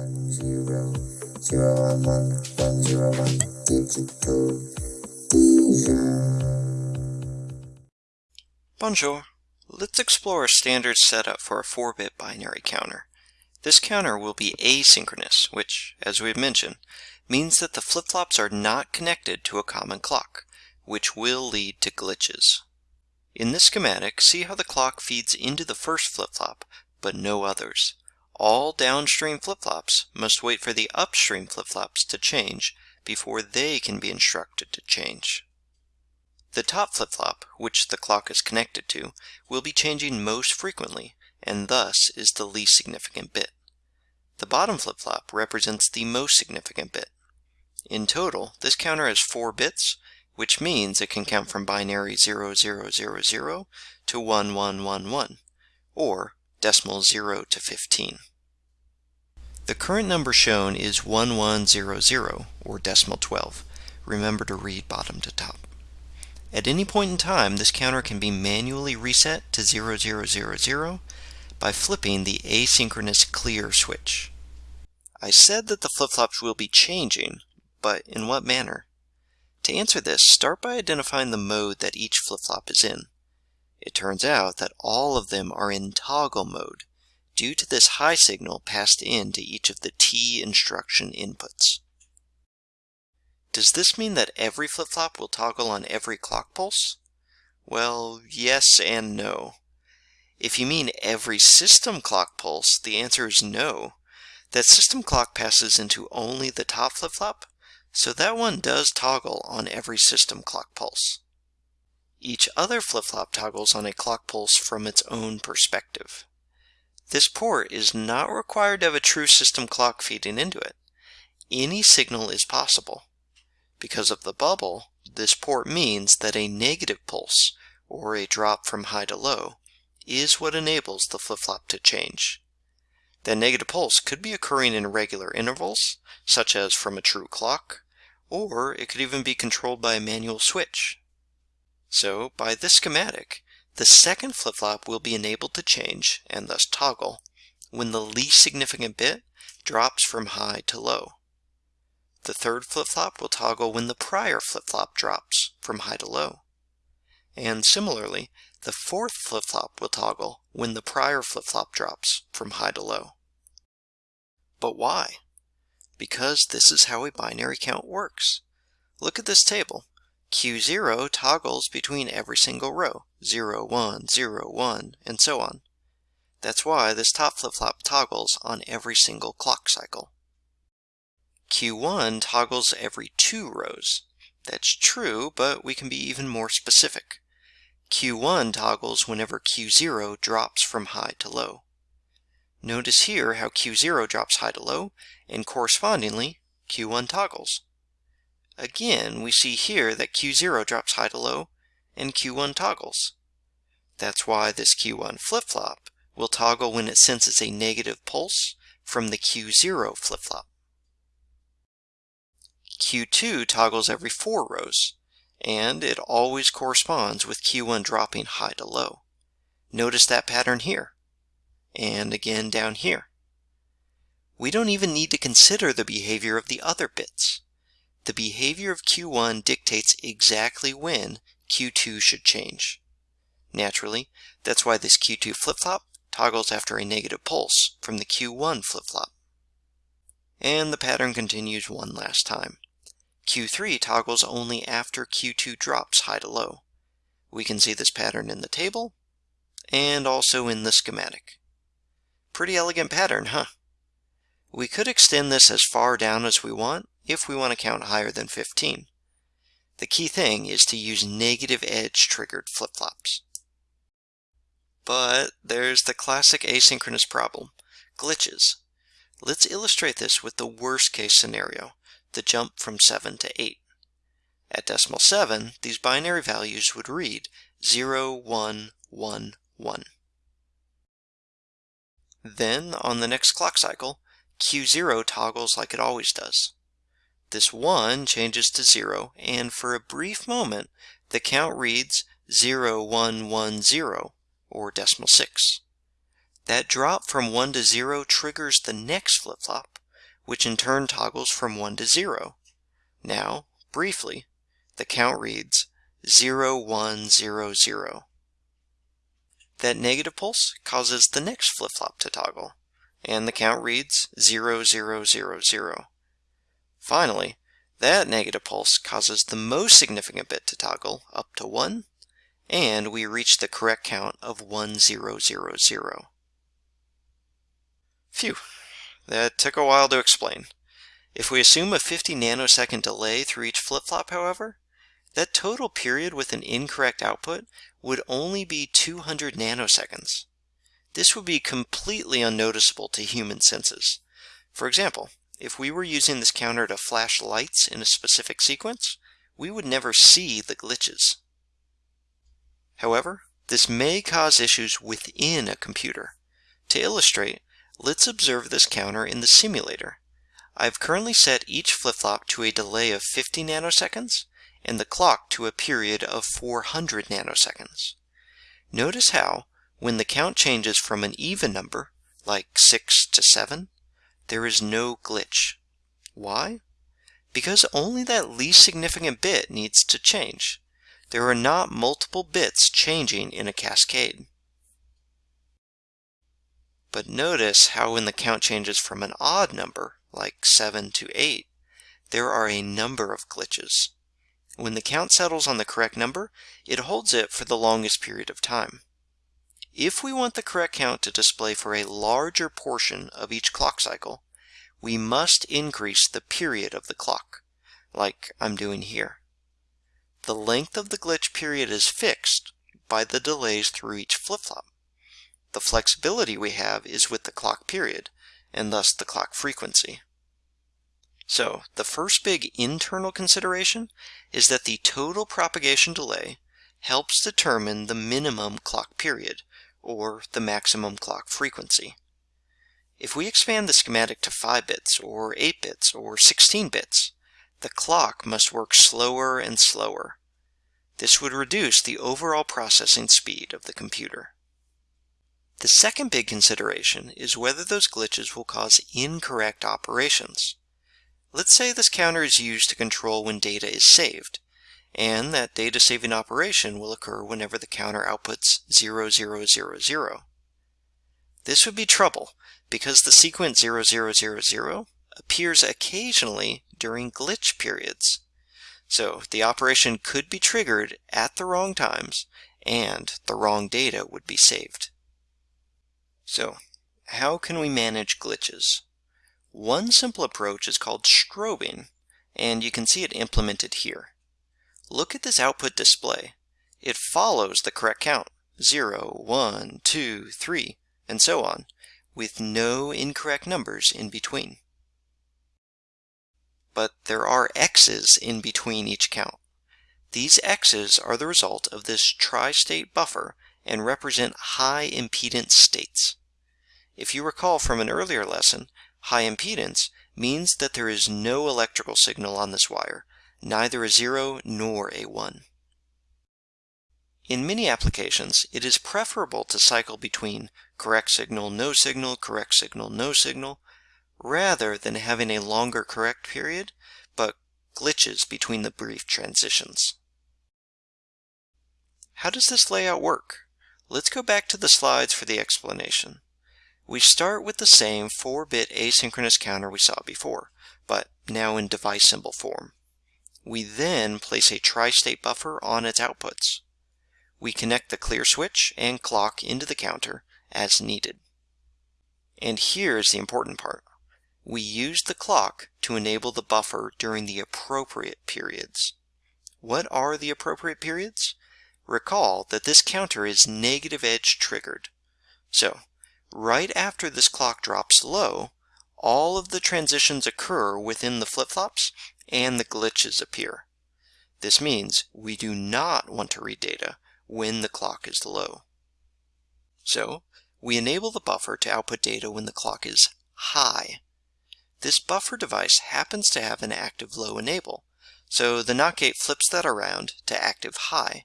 one zero zero one one one zero one digital. Bonjour. Let's explore a standard setup for a 4-bit binary counter. This counter will be asynchronous, which, as we've mentioned, means that the flip-flops are not connected to a common clock, which will lead to glitches. In this schematic, see how the clock feeds into the first flip-flop, but no others. All downstream flip-flops must wait for the upstream flip-flops to change before they can be instructed to change. The top flip-flop, which the clock is connected to, will be changing most frequently, and thus is the least significant bit. The bottom flip-flop represents the most significant bit. In total, this counter has 4 bits, which means it can count from binary 0000 to 1111, or decimal 0 to 15. The current number shown is 1100, or decimal 12. Remember to read bottom to top. At any point in time, this counter can be manually reset to 0000 by flipping the asynchronous clear switch. I said that the flip-flops will be changing, but in what manner? To answer this, start by identifying the mode that each flip-flop is in. It turns out that all of them are in toggle mode, due to this high signal passed in to each of the T instruction inputs. Does this mean that every flip-flop will toggle on every clock pulse? Well, yes and no. If you mean every system clock pulse, the answer is no. That system clock passes into only the top flip-flop, so that one does toggle on every system clock pulse. Each other flip-flop toggles on a clock pulse from its own perspective. This port is not required to have a true system clock feeding into it. Any signal is possible. Because of the bubble, this port means that a negative pulse, or a drop from high to low, is what enables the flip-flop to change. That negative pulse could be occurring in regular intervals, such as from a true clock, or it could even be controlled by a manual switch. So, by this schematic, the second flip-flop will be enabled to change, and thus toggle, when the least significant bit drops from high to low. The third flip-flop will toggle when the prior flip-flop drops from high to low. And similarly, the fourth flip-flop will toggle when the prior flip-flop drops from high to low. But why? Because this is how a binary count works. Look at this table. Q0 toggles between every single row, 0, 1, 0, 1, and so on. That's why this top flip-flop toggles on every single clock cycle. Q1 toggles every two rows. That's true, but we can be even more specific. Q1 toggles whenever Q0 drops from high to low. Notice here how Q0 drops high to low, and correspondingly, Q1 toggles. Again, we see here that Q0 drops high to low, and Q1 toggles. That's why this Q1 flip-flop will toggle when it senses a negative pulse from the Q0 flip-flop. Q2 toggles every four rows, and it always corresponds with Q1 dropping high to low. Notice that pattern here, and again down here. We don't even need to consider the behavior of the other bits. The behavior of Q1 dictates exactly when Q2 should change. Naturally, that's why this Q2 flip-flop toggles after a negative pulse from the Q1 flip-flop. And the pattern continues one last time. Q3 toggles only after Q2 drops high to low. We can see this pattern in the table and also in the schematic. Pretty elegant pattern, huh? We could extend this as far down as we want if we want to count higher than 15. The key thing is to use negative edge triggered flip-flops. But there's the classic asynchronous problem, glitches. Let's illustrate this with the worst case scenario, the jump from 7 to 8. At decimal 7, these binary values would read 0, 1, 1, 1. Then, on the next clock cycle, Q0 toggles like it always does. This 1 changes to 0, and for a brief moment, the count reads 0110, or decimal 6. That drop from 1 to 0 triggers the next flip-flop, which in turn toggles from 1 to 0. Now, briefly, the count reads 0100. That negative pulse causes the next flip-flop to toggle, and the count reads 0000. Finally, that negative pulse causes the most significant bit to toggle up to 1, and we reach the correct count of 1000. Phew, that took a while to explain. If we assume a 50 nanosecond delay through each flip-flop, however, that total period with an incorrect output would only be 200 nanoseconds. This would be completely unnoticeable to human senses. For example, if we were using this counter to flash lights in a specific sequence, we would never see the glitches. However, this may cause issues within a computer. To illustrate, let's observe this counter in the simulator. I've currently set each flip-flop to a delay of 50 nanoseconds and the clock to a period of 400 nanoseconds. Notice how, when the count changes from an even number, like 6 to 7, there is no glitch. Why? Because only that least significant bit needs to change. There are not multiple bits changing in a cascade. But notice how when the count changes from an odd number, like 7 to 8, there are a number of glitches. When the count settles on the correct number, it holds it for the longest period of time. If we want the correct count to display for a larger portion of each clock cycle, we must increase the period of the clock, like I'm doing here. The length of the glitch period is fixed by the delays through each flip-flop. The flexibility we have is with the clock period, and thus the clock frequency. So, the first big internal consideration is that the total propagation delay helps determine the minimum clock period, or the maximum clock frequency. If we expand the schematic to 5 bits, or 8 bits, or 16 bits, the clock must work slower and slower. This would reduce the overall processing speed of the computer. The second big consideration is whether those glitches will cause incorrect operations. Let's say this counter is used to control when data is saved, and that data saving operation will occur whenever the counter outputs 0000. This would be trouble because the sequence 0000 appears occasionally during glitch periods. So the operation could be triggered at the wrong times and the wrong data would be saved. So how can we manage glitches? One simple approach is called strobing, and you can see it implemented here. Look at this output display. It follows the correct count, 0, 1, 2, 3, and so on, with no incorrect numbers in between. But there are X's in between each count. These X's are the result of this tri-state buffer and represent high impedance states. If you recall from an earlier lesson, High impedance means that there is no electrical signal on this wire, neither a 0 nor a 1. In many applications, it is preferable to cycle between correct signal, no signal, correct signal, no signal, rather than having a longer correct period, but glitches between the brief transitions. How does this layout work? Let's go back to the slides for the explanation. We start with the same 4-bit asynchronous counter we saw before, but now in device symbol form. We then place a tri-state buffer on its outputs. We connect the clear switch and clock into the counter as needed. And here's the important part. We use the clock to enable the buffer during the appropriate periods. What are the appropriate periods? Recall that this counter is negative edge triggered. So Right after this clock drops low, all of the transitions occur within the flip-flops and the glitches appear. This means we do not want to read data when the clock is low. So, we enable the buffer to output data when the clock is high. This buffer device happens to have an active low enable, so the NOT gate flips that around to active high.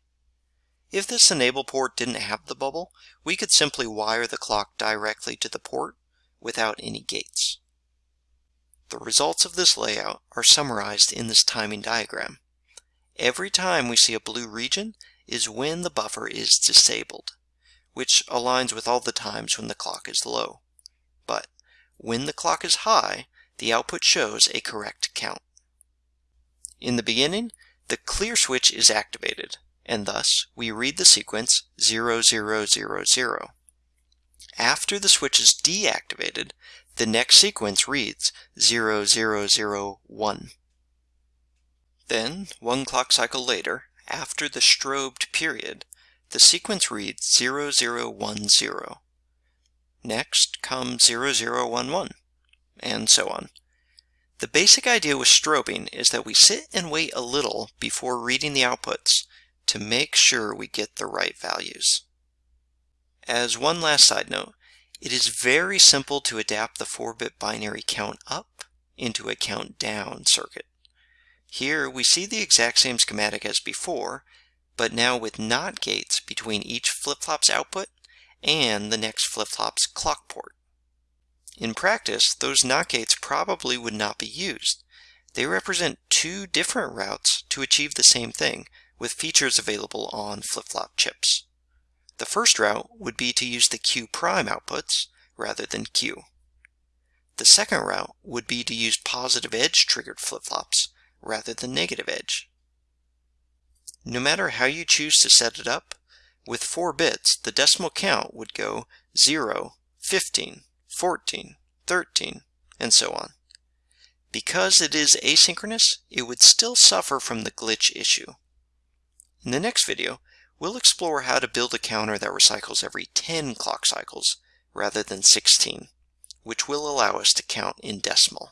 If this enable port didn't have the bubble, we could simply wire the clock directly to the port without any gates. The results of this layout are summarized in this timing diagram. Every time we see a blue region is when the buffer is disabled, which aligns with all the times when the clock is low. But when the clock is high, the output shows a correct count. In the beginning, the clear switch is activated, and thus we read the sequence 0000. After the switch is deactivated, the next sequence reads 0001. Then, one clock cycle later, after the strobed period, the sequence reads 0010. Next comes 0011, and so on. The basic idea with strobing is that we sit and wait a little before reading the outputs to make sure we get the right values. As one last side note, it is very simple to adapt the 4-bit binary count up into a count down circuit. Here we see the exact same schematic as before, but now with NOT gates between each flip-flop's output and the next flip-flop's clock port. In practice, those NOT gates probably would not be used. They represent two different routes to achieve the same thing, with features available on flip-flop chips. The first route would be to use the Q prime outputs rather than Q. The second route would be to use positive edge triggered flip-flops rather than negative edge. No matter how you choose to set it up, with 4 bits, the decimal count would go 0, 15, 14, 13, and so on. Because it is asynchronous, it would still suffer from the glitch issue. In the next video, we'll explore how to build a counter that recycles every 10 clock cycles rather than 16, which will allow us to count in decimal.